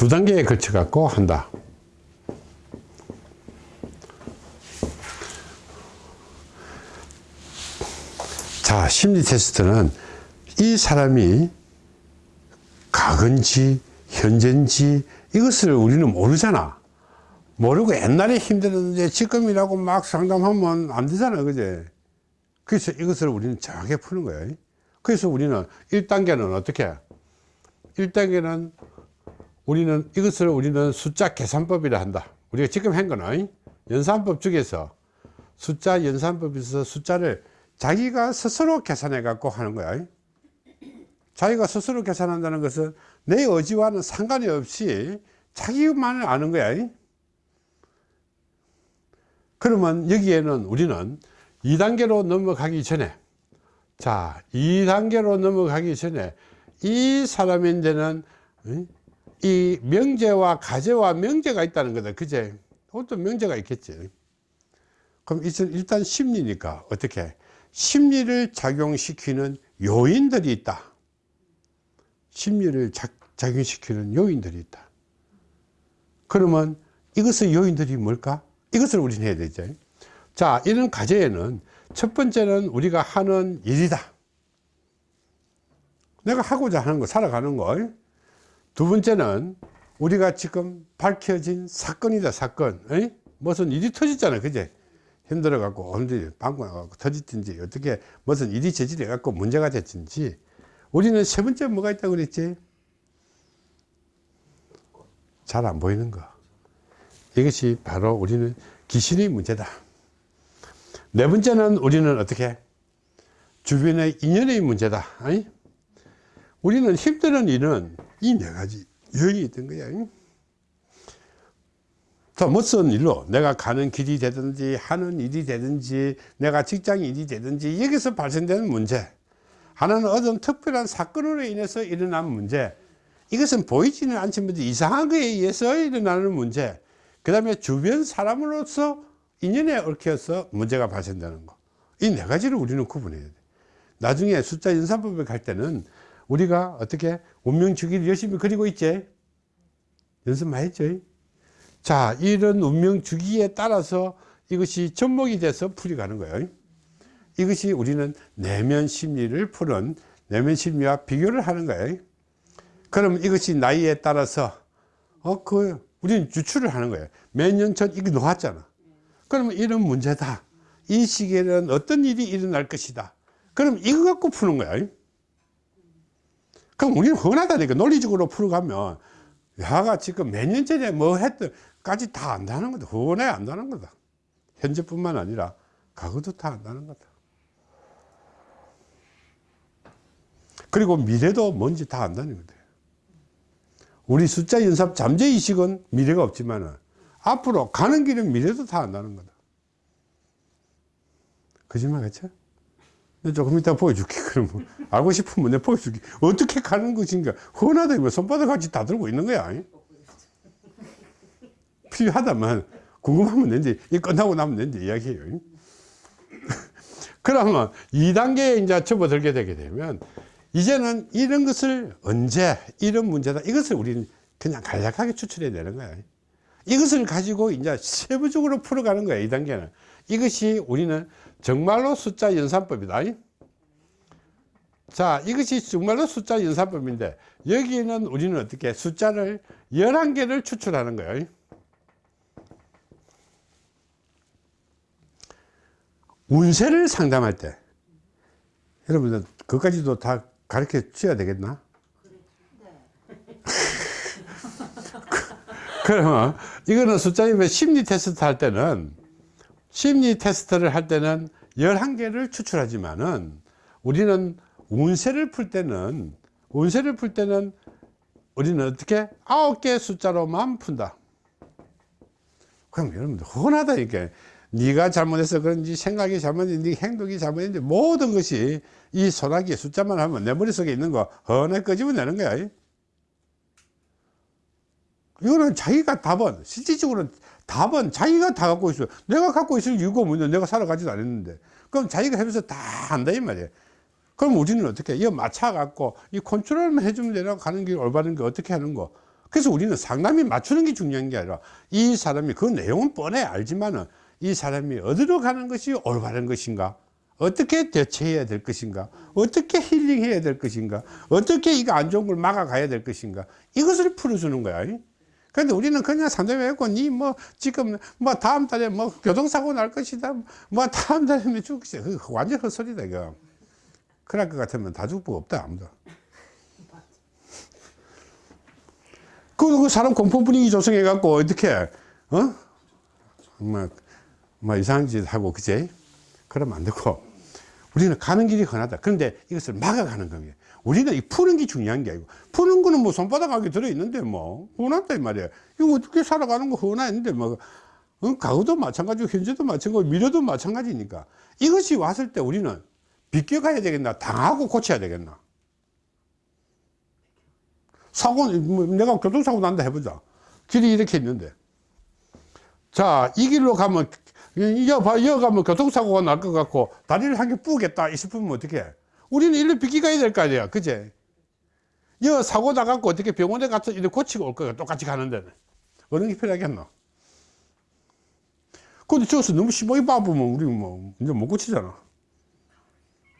두 단계에 걸쳐 갖고 한다. 자 심리 테스트는 이 사람이 과거인지 현재인지 이것을 우리는 모르잖아. 모르고 옛날에 힘들었는데 지금이라고 막 상담하면 안 되잖아 그제? 그래서 이것을 우리는 정확하게 푸는 거예요 그래서 우리는 1단계는 어떻게? 1단계는 우리는 이것을 우리는 숫자 계산법이라 한다. 우리가 지금 한 거는 연산법 중에서 숫자 연산법에서 숫자를 자기가 스스로 계산해 갖고 하는 거야. 자기가 스스로 계산한다는 것은 내 의지와는 상관이 없이 자기만을 아는 거야. 그러면 여기에는 우리는 2단계로 넘어가기 전에 자 2단계로 넘어가기 전에 이 사람인데는 이 명제와 가제와 명제가 있다는 거다. 그제? 어떤 명제가 있겠지. 그럼 일단 심리니까 어떻게? 심리를 작용시키는 요인들이 있다. 심리를 작, 작용시키는 요인들이 있다. 그러면 이것의 요인들이 뭘까? 이것을 우리는 해야 되죠 자 이런 과제에는 첫 번째는 우리가 하는 일이다. 내가 하고자 하는 거 살아가는 거 두 번째는 우리가 지금 밝혀진 사건이다 사건. 에이? 무슨 일이 터졌잖아 그제? 힘들어 갖고 언제 방구 나가고 터졌든지 어떻게 무슨 일이 저질해 갖고 문제가 됐든지. 우리는 세 번째 뭐가 있다고 그랬지? 잘 안 보이는 거. 이것이 바로 우리는 귀신의 문제다. 네 번째는 우리는 어떻게? 주변의 인연의 문제다. 아니? 우리는 힘드는 일은 이 네 가지 여인이 있던 거야. 자, 무슨 일로 내가 가는 길이 되든지 하는 일이 되든지 내가 직장 일이 되든지 여기서 발생되는 문제 하나는 어떤 특별한 사건으로 인해서 일어난 문제 이것은 보이지는 않지만 이상한 거에 의해서 일어나는 문제 그 다음에 주변 사람으로서 인연에 얽혀서 문제가 발생되는 거. 이 네 가지를 우리는 구분해야 돼. 나중에 숫자 연산법에 갈 때는 우리가 어떻게 운명 주기를 열심히 그리고 있지? 연습 많이 했죠. 자 이런 운명 주기에 따라서 이것이 접목이 돼서 풀이 가는 거예요. 이것이 우리는 내면 심리를 푸는 내면 심리와 비교를 하는 거예요. 그럼 이것이 나이에 따라서 어 그 우리는 유추를 하는 거예요. 몇 년 전 이게 놓았잖아. 그러면 이런 문제다. 이 시기에는 어떤 일이 일어날 것이다. 그럼 이거 갖고 푸는 거야 그럼 우리는 흔하다니까 논리적으로 풀어가면 야가 지금 몇 년 전에 뭐 했던 까지 다 안다는 거다. 흔해 안다는 거다. 현재뿐만 아니라 과거도 다 안다는 거다. 그리고 미래도 뭔지 다 안다는 거다. 우리 숫자 연습 잠재의식은 미래가 없지만 앞으로 가는 길은 미래도 다 안다는 거다. 거짓말 같죠? 조금 이따 보여줄게 그럼 알고 싶으면 내가 보여줄게. 어떻게 가는 것인가. 흔하다 뭐 손바닥 같이 다 들고 있는 거야 필요하다면 궁금하면 된지 이 끝나고 나면 된지 이야기해요 그러면 2단계에 이제 접어들게 되게 되면 이제는 이런 것을 언제 이런 문제다 이것을 우리는 그냥 간략하게 추출해야 되는 거야 이것을 가지고 이제 세부적으로 풀어가는 거야 2단계는. 이것이 우리는 정말로 숫자 연산법이다. 자 이것이 정말로 숫자 연산법인데 여기는 우리는 어떻게 숫자를 11개를 추출하는 거예요. 운세를 상담할 때. 여러분들 그까지도 다 가르쳐 줘야 되겠나? 그러면 이거는 숫자이면 심리 테스트 할 때는 심리 테스트를 할 때는 11개를 추출하지만은 우리는 운세를 풀 때는 운세를 풀 때는 우리는 어떻게? 9개 숫자로만 푼다. 그럼 여러분들 흔하다니까 네가 잘못해서 그런지 생각이 잘못했는지 행동이 잘못했는지 모든 것이 이 소나기 숫자만 하면 내 머릿속에 있는 거 헌에 끄집어내는 거야 이거는 자기가 답은 실질적으로는 답은 자기가 다 갖고 있어 내가 갖고 있을 이유가 뭐냐? 내가 살아가지도 않았는데. 그럼 자기가 하면서 다 한다 이 말이야 그럼 우리는 어떻게 이거 맞춰 갖고 이 컨트롤만 해주면 되나? 가는 게 올바른 게 어떻게 하는 거? 그래서 우리는 상담이 맞추는 게 중요한 게 아니라 이 사람이 그 내용은 뻔해 알지만은 이 사람이 어디로 가는 것이 올바른 것인가? 어떻게 대처해야 될 것인가? 어떻게 힐링해야 될 것인가? 어떻게 이거 안 좋은 걸 막아가야 될 것인가? 이것을 풀어주는 거야 근데 우리는 그냥 상담해갖고 니 뭐 지금 뭐 다음 달에 뭐 교통사고 날 것이다. 뭐 다음 달에 뭐 죽을 것이다. 완전 헛소리다 이거. 그럴 것 같으면 다 죽고 없다 아무도. 그, 그 사람 공포 분위기 조성해 갖고 어떻게 어? 뭐, 뭐 이상한 짓 하고 그제? 그러면 안 되고 우리는 가는 길이 흔하다. 그런데 이것을 막아가는 겁니다 우리는 이 푸는 게 중요한 게 아니고 푸는 거는 뭐 손바닥 안에 들어있는데 뭐 흔하다 이 말이야 이거 어떻게 살아가는 거 흔한데 뭐 어, 가구도 마찬가지고 현재도 마찬가지고 미래도 마찬가지니까. 이것이 왔을 때 우리는 비껴가야 되겠나? 당하고 고쳐야 되겠나? 사고 뭐 내가 교통사고 난다 해보자. 길이 이렇게 있는데. 자 이 길로 가면 이어 봐 이어 가면 교통사고가 날 것 같고 다리를 한 개 뿌겠다 싶으면 어떻게 우리는 일로 비기 가야 될 거 아니야. 그제? 여 사고 나갖고 어떻게 병원에 가서 이렇게 고치고 올 거야. 똑같이 가는데 어느 게 필요하겠노? 근데 저기서 너무 심하게 바쁘면 우리 뭐 이제 못 고치잖아.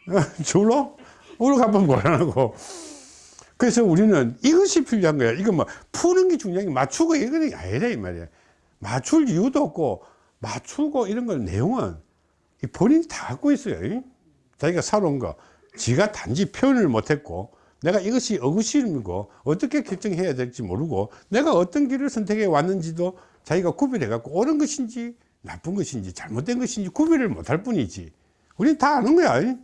졸로 오늘 가면 뭐라고? 그래서 우리는 이것이 필요한 거야. 이거 뭐 푸는 게 중요한 게 맞추고 이거는 아니라 이 말이야. 맞출 이유도 없고 맞추고 이런 걸 내용은 이 본인이 다 갖고 있어요. 자기가 살아온 거. 지가 단지 표현을 못했고 내가 이것이 어구심이고 어떻게 결정해야 될지 모르고 내가 어떤 길을 선택해 왔는지도 자기가 구별해 갖고 옳은 것인지 나쁜 것인지 잘못된 것인지 구별을 못할 뿐이지. 우리는 다 아는 거야.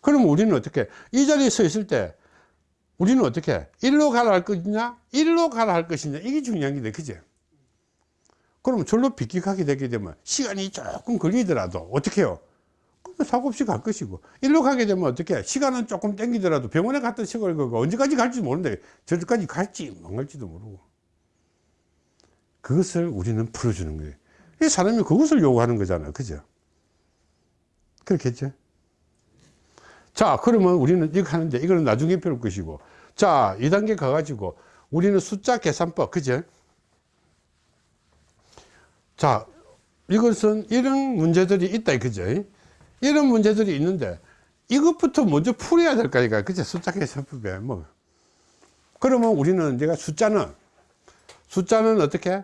그럼 우리는 어떻게? 이 자리에 서 있을 때 우리는 어떻게? 일로 가라 할 것이냐? 일로 가라 할 것이냐? 이게 중요한 게 그제 그럼 절로 비키하게 되게 되면 시간이 조금 걸리더라도 어떻게 해요? 그럼 사고 없이 갈 것이고. 일로 가게 되면 어떻게 시간은 조금 땡기더라도 병원에 갔던 시골 그거 언제까지 갈지 모르는데 저기까지 갈지 안 갈지도 모르고. 그것을 우리는 풀어주는 거예요. 이 사람이 그것을 요구하는 거잖아요. 그죠? 그렇겠죠? 자 그러면 우리는 이거 하는데 이거는 나중에 배울 것이고. 자 2단계 가가지고 우리는 숫자 계산법 그죠 자 이것은 이런 문제들이 있다 그죠? 이런 문제들이 있는데 이것부터 먼저 풀어야 될 거니까 그죠? 숫자 계산법에 뭐. 그러면 우리는 내가 숫자는 숫자는 어떻게?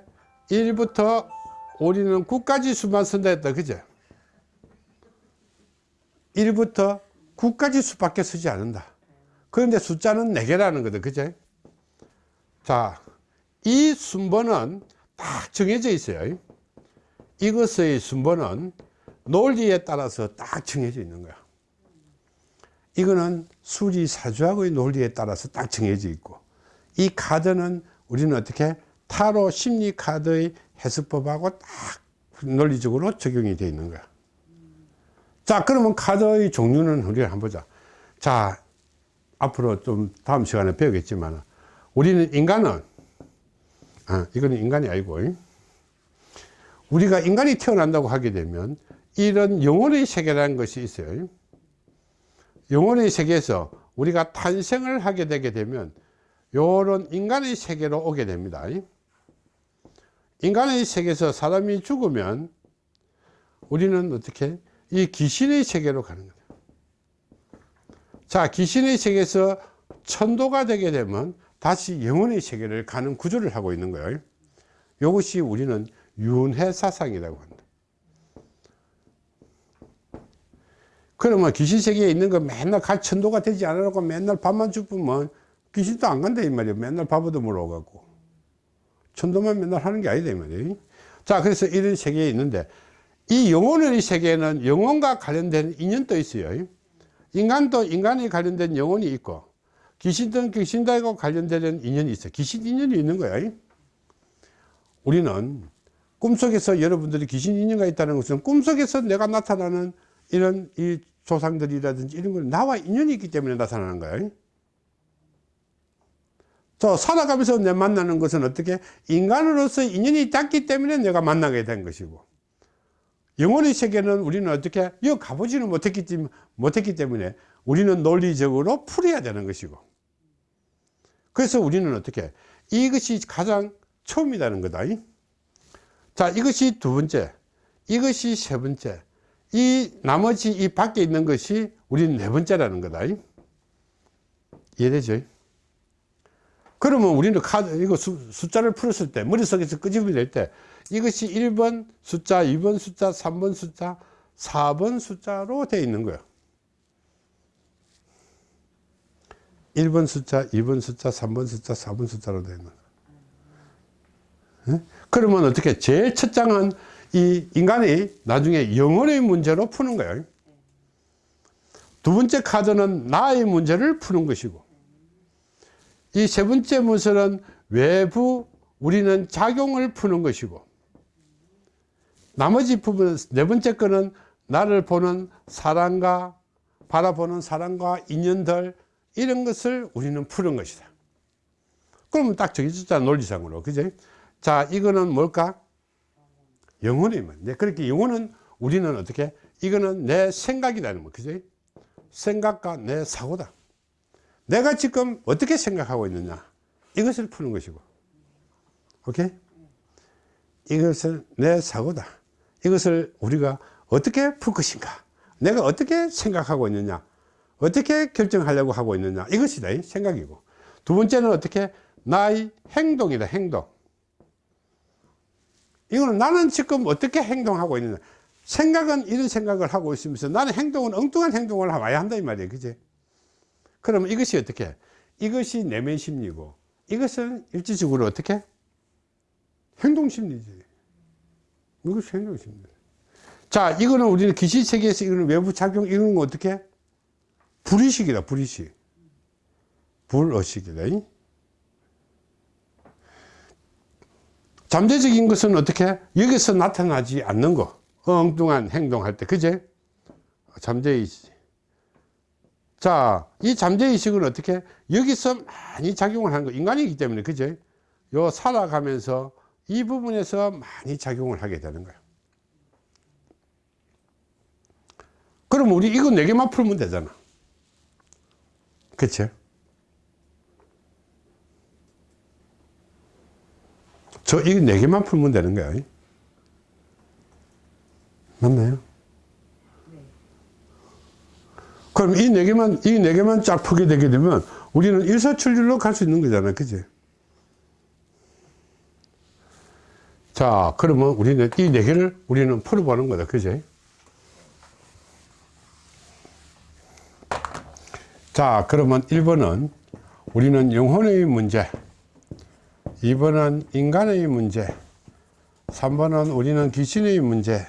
1부터 우리는 9까지 수만 쓴다 했다 그죠? 1부터 9까지 수밖에 쓰지 않는다. 그런데 숫자는 4개라는 거다 그죠? 자 이 순번은 딱 정해져 있어요 이것의 순번은 논리에 따라서 딱 정해져 있는 거야. 이거는 수리사주학의 논리에 따라서 딱 정해져 있고 이 카드는 우리는 어떻게 타로 심리 카드의 해석법하고 딱 논리적으로 적용이 되어 있는 거야. 자 그러면 카드의 종류는 우리가 한번 보자. 자 앞으로 좀 다음 시간에 배우겠지만 우리는 인간은 아, 이거는 인간이 아니고 우리가 인간이 태어난다고 하게 되면 이런 영혼의 세계라는 것이 있어요. 영혼의 세계에서 우리가 탄생을 하게 되게 되면 요런 인간의 세계로 오게 됩니다. 인간의 세계에서 사람이 죽으면 우리는 어떻게 이 귀신의 세계로 가는 거다 자 귀신의 세계에서 천도가 되게 되면 다시 영혼의 세계를 가는 구조를 하고 있는 거예요. 이것이 우리는 윤회 사상이라고 한다. 그러면 귀신 세계에 있는 거 맨날 갈 천도가 되지 않으라고 맨날 밥만 죽으면 귀신도 안 간다 이 말이야. 맨날 밥 얻어 먹어 갖고. 천도만 맨날 하는 게 아니다 이 말이야. 자 그래서 이런 세계에 있는데 이 영혼의 세계에는 영혼과 관련된 인연도 있어요. 인간도 인간이 관련된 영혼이 있고 귀신도 귀신들과 관련되는 인연이 있어 귀신 인연이 있는 거야. 우리는 꿈속에서 여러분들이 귀신 인연가 있다는 것은 꿈속에서 내가 나타나는 이런 이 조상들이라든지 이런 걸 나와 인연이 있기 때문에 나타나는 거예요. 저 살아가면서 내 만나는 것은 어떻게? 인간으로서 인연이 닿기 때문에 내가 만나게 된 것이고 영혼의 세계는 우리는 어떻게? 여기 가보지는 못했기, 못했기 때문에 우리는 논리적으로 풀어야 되는 것이고 그래서 우리는 어떻게? 이것이 가장 처음이라는 거다. 자, 이것이 두 번째. 이것이 세 번째. 이 나머지 이 밖에 있는 것이 우리는 네 번째라는 거다. 이해되죠? 그러면 우리는 카드, 이거 수, 숫자를 풀었을 때, 머릿속에서 끄집어낼 때, 이것이 1번 숫자, 2번 숫자, 3번 숫자, 4번 숫자로 되어 있는 거예요. 1번 숫자, 2번 숫자, 3번 숫자, 4번 숫자로 되어 있는 거예요. 그러면 어떻게? 제일 첫 장은 이 인간이 나중에 영혼의 문제로 푸는 거예요. 두 번째 카드는 나의 문제를 푸는 것이고, 이 세 번째 문서는 외부 우리는 작용을 푸는 것이고, 나머지 부분, 네 번째 거는 나를 보는 사랑과 바라보는 사랑과 인연들, 이런 것을 우리는 푸는 것이다. 그러면 딱 정해졌잖아, 논리상으로. 그지? 자, 이거는 뭘까? 영혼의 문. 네, 그렇게 영혼은 우리는 어떻게? 이거는 내 생각이라는 거. 그지? 생각과 내 사고다. 내가 지금 어떻게 생각하고 있느냐. 이것을 푸는 것이고. 오케이? 이것을 내 사고다. 이것을 우리가 어떻게 풀 것인가. 내가 어떻게 생각하고 있느냐. 어떻게 결정하려고 하고 있느냐 이것이다 생각이고 두 번째는 어떻게 나의 행동이다 행동 이거는 나는 지금 어떻게 행동하고 있느냐. 생각은 이런 생각을 하고 있으면서 나는 행동은 엉뚱한 행동을 와야 한다 이 말이에요. 그지? 그러면 이것이 어떻게? 이것이 내면 심리고 이것은 일지적으로 어떻게? 행동 심리지. 이것이 행동 심리. 자 이거는 우리는 귀신 세계에서 이거는 외부 작용 이런 거 어떻게? 불의식이다 불의식. 불의식이다 잠재적인 것은 어떻게 여기서 나타나지 않는 거. 엉뚱한 행동할 때. 그제? 잠재의식. 자이 잠재의식은 어떻게 여기서 많이 작용을 하는 거. 인간이기 때문에 그제? 요 살아가면서 이 부분에서 많이 작용을 하게 되는 거예요 그럼 우리 이거 네 개만 풀면 되잖아. 그쵸? 저, 이거 네 개만 풀면 되는 거야. 맞나요? 그럼 이 네 개만, 이 네 개만 쫙 풀게 되게 되면 우리는 일사천리로 갈 수 있는 거잖아. 그지? 자, 그러면 우리는 이 네 개를 우리는 풀어보는 거다. 그지? 자 그러면 1번은 우리는 영혼의 문제 2번은 인간의 문제 3번은 우리는 귀신의 문제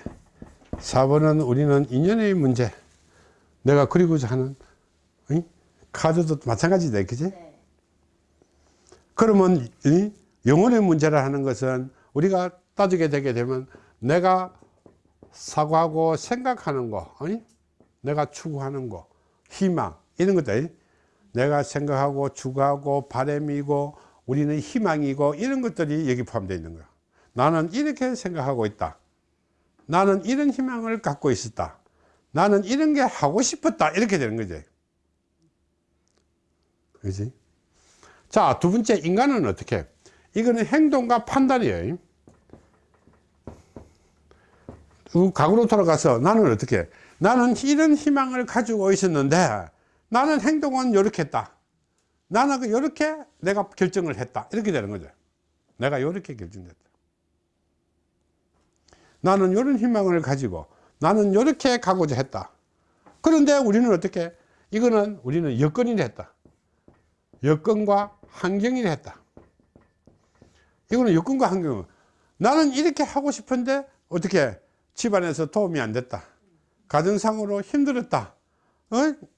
4번은 우리는 인연의 문제 내가 그리고자 하는 응? 카드도 마찬가지다 그지 네. 그러면 이 영혼의 문제라 하는 것은 우리가 따지게 되게 되면 내가 사고하고 생각하는 거 아니? 내가 추구하는 거 희망 이런 것들 내가 생각하고 추구하고 바램이고 우리는 희망이고 이런 것들이 여기 포함되어 있는 거야. 나는 이렇게 생각하고 있다. 나는 이런 희망을 갖고 있었다. 나는 이런 게 하고 싶었다. 이렇게 되는 거지. 그지? 자 두 번째 인간은 어떻게? 이거는 행동과 판단이에요. 과거로 돌아가서 나는 어떻게? 나는 이런 희망을 가지고 있었는데 나는 행동은 이렇게 했다. 나는 이렇게 그 내가 결정을 했다. 이렇게 되는 거죠. 내가 이렇게 결정됐다. 나는 이런 희망을 가지고 나는 이렇게 가고자 했다. 그런데 우리는 어떻게? 이거는 우리는 여건이 했다. 여건과 환경이 했다. 이거는 여건과 환경. 나는 이렇게 하고 싶은데 어떻게 집안에서 도움이 안 됐다. 가정상으로 힘들었다. 어?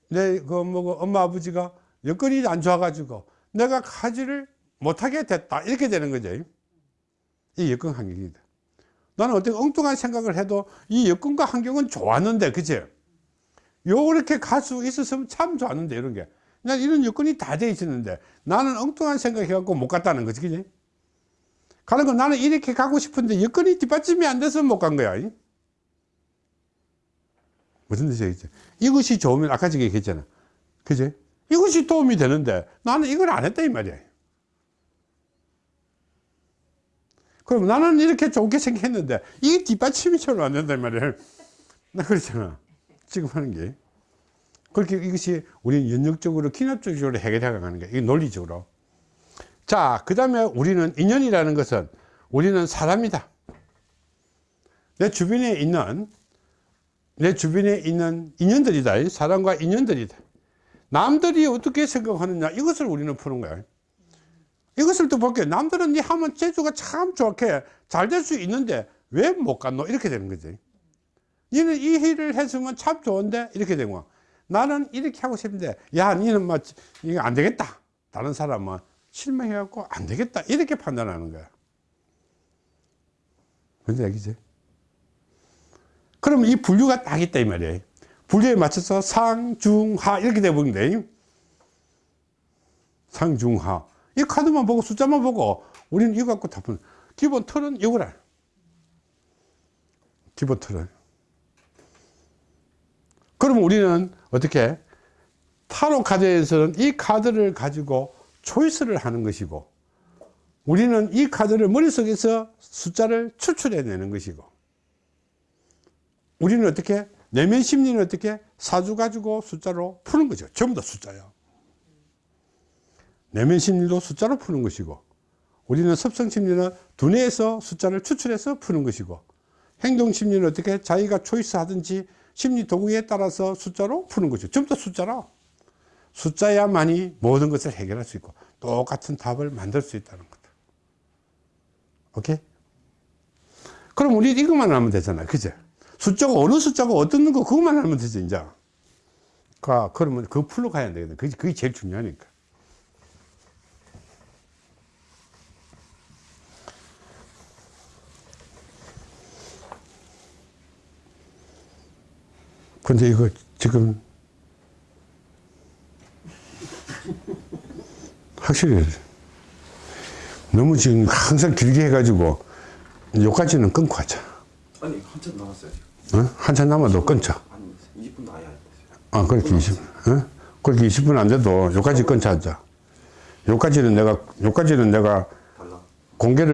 내그 뭐 엄마 아버지가 여건이 안 좋아가지고 내가 가지를 못하게 됐다. 이렇게 되는 거죠. 이 여건 환경이다. 나는 어떤 엉뚱한 생각을 해도 이 여건과 환경은 좋았는데 그치 요렇게 갈 수 있었으면 참 좋았는데 이런 게. 난 이런 여건이 다 돼 있었는데 나는 엉뚱한 생각 해갖고 못 갔다는 거지 그지? 가는 건 나는 이렇게 가고 싶은데 여건이 뒷받침이 안 돼서 못 간 거야. 무슨 뜻이겠죠? 이것이 좋으면 아까 전에 얘기했잖아. 그지? 이것이 도움이 되는데 나는 이걸 안 했다 이 말이야. 그럼 나는 이렇게 좋게 생겼는데 이게 뒷받침이 별로 안 된단 말이야. 나 그렇잖아. 지금 하는 게. 그렇게 이것이 우리는 연역적으로 기납적으로 해결해 가는 거야. 이게 논리적으로. 자, 그 다음에 우리는 인연이라는 것은 우리는 사람이다. 내 주변에 있는 내 주변에 있는 인연들이다. 사람과 인연들이다. 남들이 어떻게 생각하느냐 이것을 우리는 푸는 거야. 이것을 또 볼게요. 남들은 니 하면 재주가 참 좋게 잘 될 수 있는데 왜 못 갔노? 이렇게 되는 거지. 니는 이 일을 했으면 참 좋은데 이렇게 되는 거야. 나는 이렇게 하고 싶은데 야 니는 뭐 이거 안 되겠다. 다른 사람은 실망해 갖고 안 되겠다. 이렇게 판단하는 거야. 뭔지 알겠지? 그럼 이 분류가 딱 있다 이 말이에요. 분류에 맞춰서 상, 중, 하 이렇게 돼버린 데 상, 중, 하. 이 카드만 보고 숫자만 보고 우리는 이거 갖고 다 푸는 기본 틀은 이거라. 기본 틀은. 그럼 우리는 어떻게 타로 카드에서는 이 카드를 가지고 초이스를 하는 것이고 우리는 이 카드를 머릿속에서 숫자를 추출해 내는 것이고 우리는 어떻게 내면 심리는 어떻게? 사주 가지고 숫자로 푸는 거죠. 전부 다 숫자야 내면 심리도 숫자로 푸는 것이고 우리는 습성 심리는 두뇌에서 숫자를 추출해서 푸는 것이고 행동 심리는 어떻게? 자기가 초이스 하든지 심리 도구에 따라서 숫자로 푸는 거죠. 전부 다 숫자라. 숫자야만이 모든 것을 해결할 수 있고 똑같은 답을 만들 수 있다는 거다. 오케이? 그럼 우리 이것만 하면 되잖아 그죠? 숫자가 어느 숫자가 어떤 거 그것만 하면 되지 이제. 그 그러면 그 풀로 가야 되거든. 그게, 그게 제일 중요하니까. 근데 이거 지금 확실히 너무 지금 항상 길게 해가지고 여기까지는 끊고 하자. 아니 한참 남았어요. 어? 한참 남아도 끊자 아니 20분도 아예 안 됐어요. 아, 그렇게 20, 어? 그렇게 20분 안 돼도 여기까지 끊자 하자. 여기까지는 내가, 여기까지는 내가. 공개를